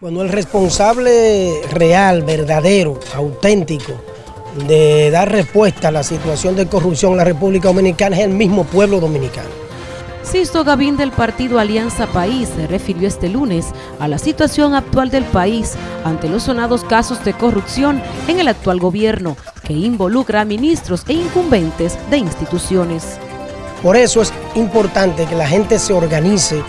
Bueno, el responsable real, verdadero, auténtico, de dar respuesta a la situación de corrupción en la República Dominicana es el mismo pueblo dominicano. Sisto Gavín del partido Alianza País se refirió este lunes a la situación actual del país ante los sonados casos de corrupción en el actual gobierno que involucra a ministros e incumbentes de instituciones. Por eso es importante que la gente se organice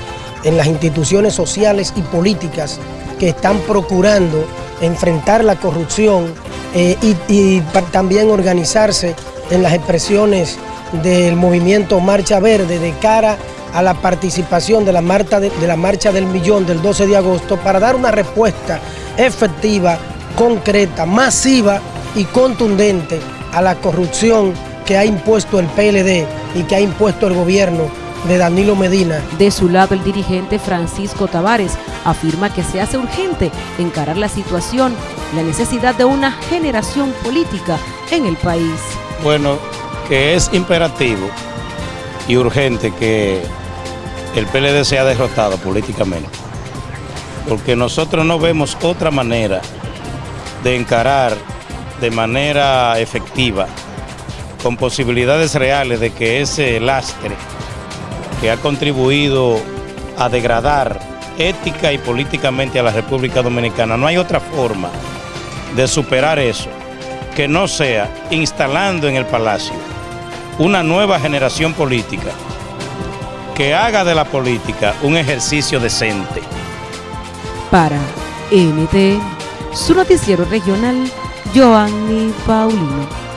en las instituciones sociales y políticas que están procurando enfrentar la corrupción eh, y, también organizarse en las expresiones del movimiento Marcha Verde de cara a la participación de la, de la Marcha del Millón del 12 de agosto para dar una respuesta efectiva, concreta, masiva y contundente a la corrupción que ha impuesto el PLD y que ha impuesto el gobierno de Danilo Medina. De su lado, el dirigente Francisco Tavares afirma que se hace urgente encarar la situación, la necesidad de una generación política en el país. Bueno, que es imperativo y urgente que el PLD sea derrotado políticamente, porque nosotros no vemos otra manera de encarar de manera efectiva, con posibilidades reales de que ese lastre que ha contribuido a degradar ética y políticamente a la República Dominicana. No hay otra forma de superar eso que no sea instalando en el Palacio una nueva generación política que haga de la política un ejercicio decente. Para NT, su noticiero regional, Joanny Paulino.